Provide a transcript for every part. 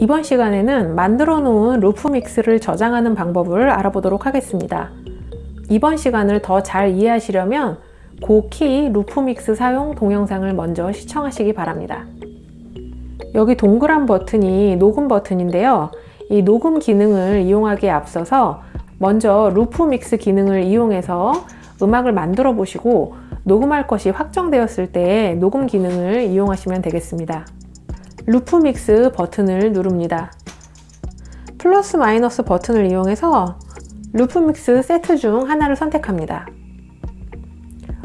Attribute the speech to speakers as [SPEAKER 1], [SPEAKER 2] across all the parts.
[SPEAKER 1] 이번 시간에는 만들어 놓은 루프 믹스를 저장하는 방법을 알아보도록 하겠습니다. 이번 시간을 더 잘 이해하시려면 고키 루프 믹스 사용 동영상을 먼저 시청하시기 바랍니다. 여기 동그란 버튼이 녹음 버튼인데요. 이 녹음 기능을 이용하기에 앞서서 먼저 루프 믹스 기능을 이용해서 음악을 만들어 보시고 녹음할 것이 확정되었을 때 녹음 기능을 이용하시면 되겠습니다. 루프 믹스 버튼을 누릅니다. 플러스 마이너스 버튼을 이용해서 루프 믹스 세트 중 하나를 선택합니다.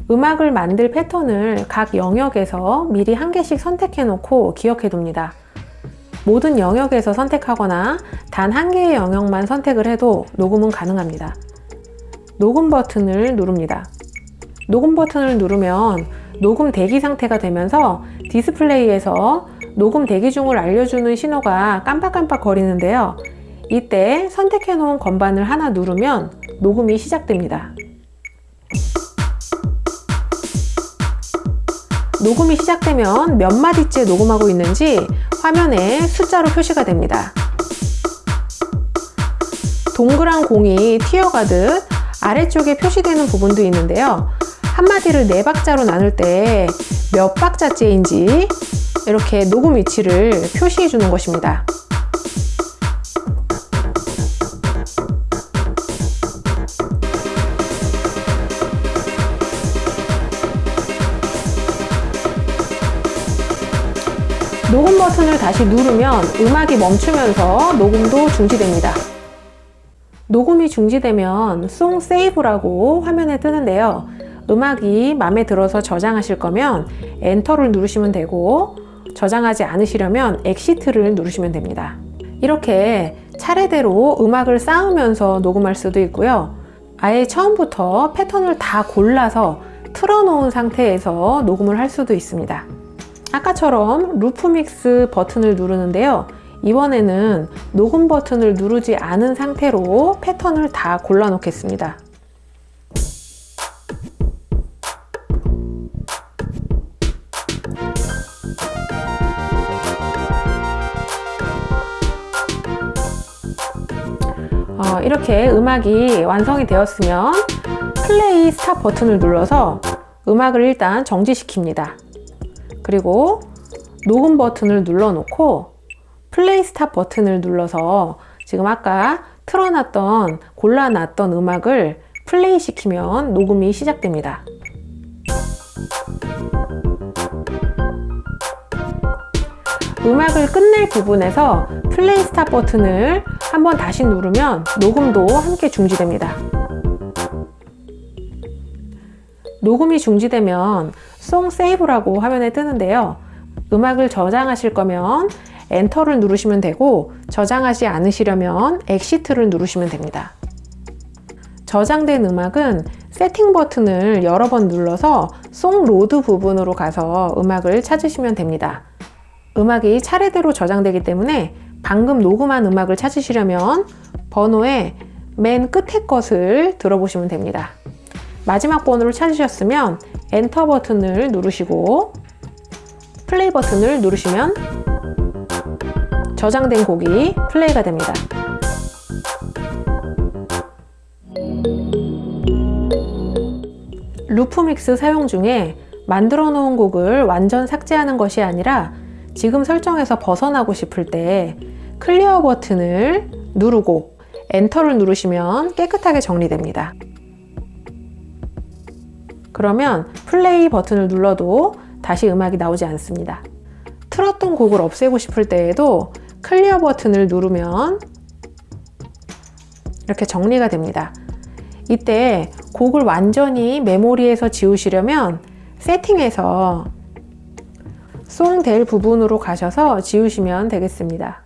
[SPEAKER 1] 음악을 만들 패턴을 각 영역에서 미리 한 개씩 선택해 놓고 기억해 둡니다. 모든 영역에서 선택하거나 단 한 개의 영역만 선택을 해도 녹음은 가능합니다. 녹음 버튼을 누릅니다. 녹음 버튼을 누르면 녹음 대기 상태가 되면서 디스플레이에서 녹음 대기 중을 알려주는 신호가 깜빡깜빡 거리는데요. 이때 선택해 놓은 건반을 하나 누르면 녹음이 시작됩니다. 녹음이 시작되면 몇 마디째 녹음하고 있는지 화면에 숫자로 표시가 됩니다. 동그란 공이 튀어가듯 아래쪽에 표시되는 부분도 있는데요. 한마디를 네 박자로 나눌 때 몇 박자째인지 이렇게 녹음 위치를 표시해 주는 것입니다. 녹음 버튼을 다시 누르면 음악이 멈추면서 녹음도 중지됩니다. 녹음이 중지되면 song save라고 화면에 뜨는데요. 음악이 마음에 들어서 저장하실 거면 enter를 누르시면 되고 저장하지 않으시려면 exit를 누르시면 됩니다. 이렇게 차례대로 음악을 쌓으면서 녹음할 수도 있고요. 아예 처음부터 패턴을 다 골라서 틀어놓은 상태에서 녹음을 할 수도 있습니다. 아까처럼 loop mix 버튼을 누르는데요. 이번에는 녹음 버튼을 누르지 않은 상태로 패턴을 다 골라 놓겠습니다. 어, 이렇게 음악이 완성이 되었으면 플레이 스탑 버튼을 눌러서 음악을 일단 정지시킵니다. 그리고 녹음 버튼을 눌러 놓고 play stop 버튼을 눌러서 지금 아까 틀어놨던 골라놨던 음악을 플레이 시키면 녹음이 시작됩니다. 음악을 끝낼 부분에서 play stop 버튼을 한번 다시 누르면 녹음도 함께 중지됩니다. 녹음이 중지되면 song save라고 화면에 뜨는데요. 음악을 저장하실 거면 enter를 누르시면 되고 저장하지 않으시려면 exit를 누르시면 됩니다. 저장된 음악은 세팅 버튼을 여러 번 눌러서 song load 부분으로 가서 음악을 찾으시면 됩니다. 음악이 차례대로 저장되기 때문에 방금 녹음한 음악을 찾으시려면 번호의 맨 끝에 것을 들어보시면 됩니다. 마지막 번호를 찾으셨으면 엔터 버튼을 누르시고 플레이 버튼을 누르시면 저장된 곡이 플레이가 됩니다. loop mix 사용 중에 만들어 놓은 곡을 완전 삭제하는 것이 아니라 지금 설정에서 벗어나고 싶을 때 clear 버튼을 누르고 enter를 누르시면 깨끗하게 정리됩니다. 그러면 플레이 버튼을 눌러도 다시 음악이 나오지 않습니다. 틀었던 곡을 없애고 싶을 때에도 clear 버튼을 누르면 이렇게 정리가 됩니다. 이때 곡을 완전히 메모리에서 지우시려면 세팅에서 송 될 부분으로 가셔서 지우시면 되겠습니다.